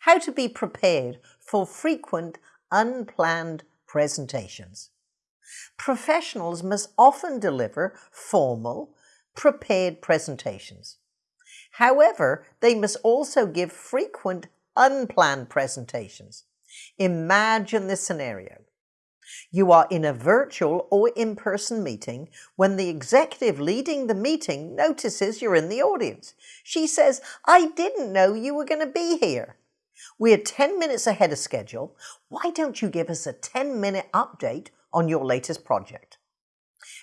How to be prepared for frequent unplanned presentations. Professionals must often deliver formal, prepared presentations. However, they must also give frequent unplanned presentations. Imagine this scenario. You are in a virtual or in-person meeting when the executive leading the meeting notices you're in the audience. She says, I didn't know you were going to be here. We're 10 minutes ahead of schedule. Why don't you give us a 10 minute update on your latest project?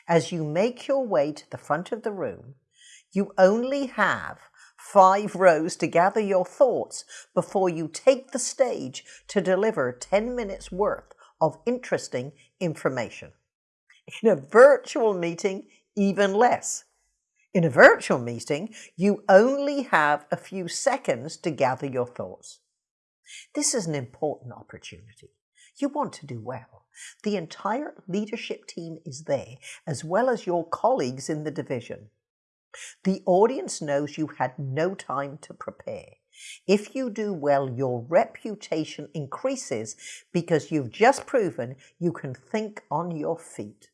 As you make your way to the front of the room, you only have five rows to gather your thoughts before you take the stage to deliver 10 minutes worth of interesting information. In a virtual meeting, even less. In a virtual meeting, you only have a few seconds to gather your thoughts. This is an important opportunity. You want to do well. The entire leadership team is there, as well as your colleagues in the division. The audience knows you had no time to prepare. If you do well, your reputation increases because you've just proven you can think on your feet.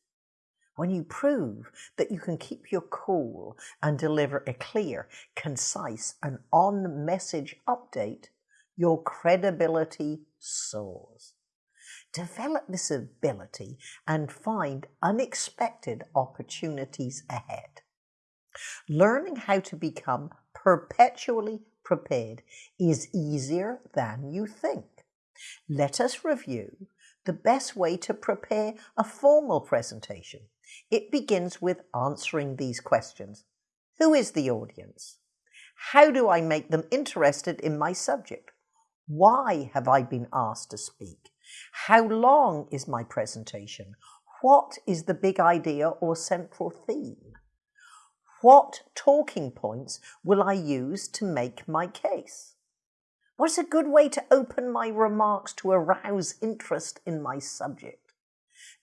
When you prove that you can keep your cool and deliver a clear, concise, and on message update, your credibility soars. Develop this ability and find unexpected opportunities ahead. Learning how to become perpetually prepared is easier than you think. Let us review the best way to prepare a formal presentation. It begins with answering these questions. Who is the audience? How do I make them interested in my subject? Why have I been asked to speak? How long is my presentation? What is the big idea or central theme? What talking points will I use to make my case? What's a good way to open my remarks to arouse interest in my subject?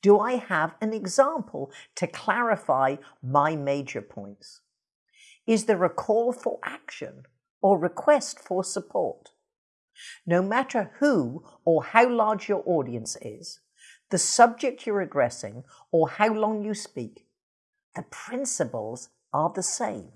Do I have an example to clarify my major points? Is there a call for action or request for support? No matter who or how large your audience is, the subject you're addressing, or how long you speak, the principles are the same.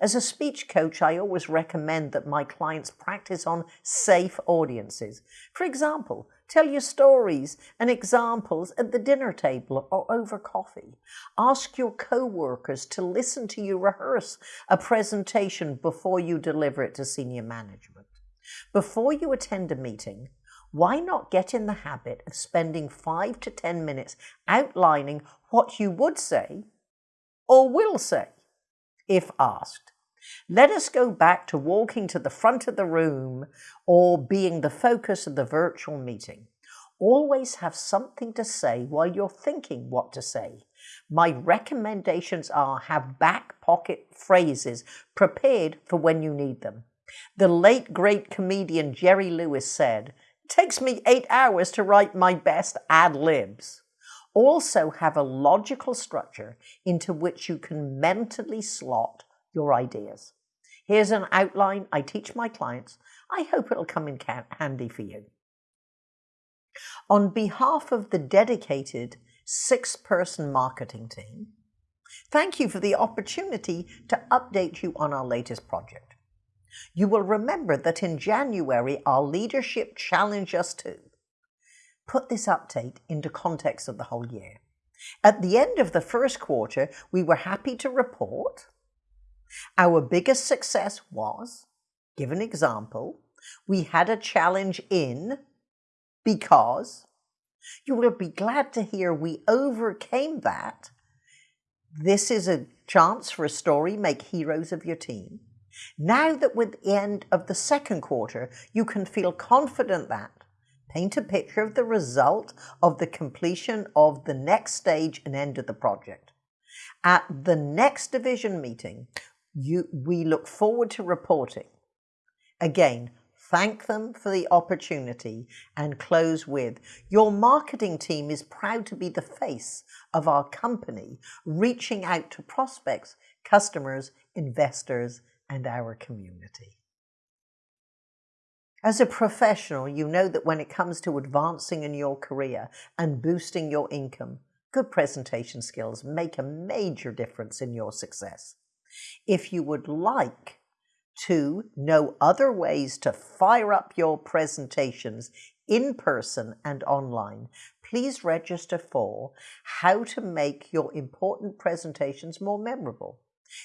As a speech coach, I always recommend that my clients practice on safe audiences. For example, tell your stories and examples at the dinner table or over coffee. Ask your co-workers to listen to you rehearse a presentation before you deliver it to senior management. Before you attend a meeting, why not get in the habit of spending five to 10 minutes outlining what you would say or will say if asked? Let us go back to walking to the front of the room or being the focus of the virtual meeting. Always have something to say while you're thinking what to say. My recommendations are have back pocket phrases prepared for when you need them. The late great comedian Jerry Lewis said, takes me eight hours to write my best ad libs. Also have a logical structure into which you can mentally slot your ideas. Here's an outline I teach my clients. I hope it'll come in handy for you. On behalf of the dedicated six-person marketing team, thank you for the opportunity to update you on our latest project. You will remember that in January, our leadership challenged us to put this update into context of the whole year. At the end of the first quarter, we were happy to report our biggest success was, give an example, we had a challenge in because you will be glad to hear we overcame that. This is a chance for a story, make heroes of your team. Now that with the end of the second quarter, you can feel confident that paint a picture of the result of the completion of the next stage and end of the project. At the next division meeting, you, we look forward to reporting. Again, thank them for the opportunity and close with, your marketing team is proud to be the face of our company, reaching out to prospects, customers, investors, and our community. As a professional, you know that when it comes to advancing in your career and boosting your income, good presentation skills make a major difference in your success. If you would like to know other ways to fire up your presentations in person and online, please register for How to Make Your Important Presentations More Memorable.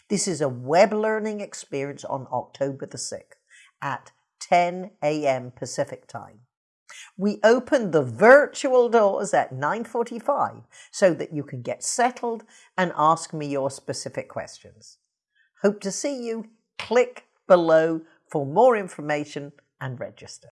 This is a web learning experience on October the 6th at 10 a.m. Pacific time. We open the virtual doors at 9.45 so that you can get settled and ask me your specific questions. Hope to see you. Click below for more information and register.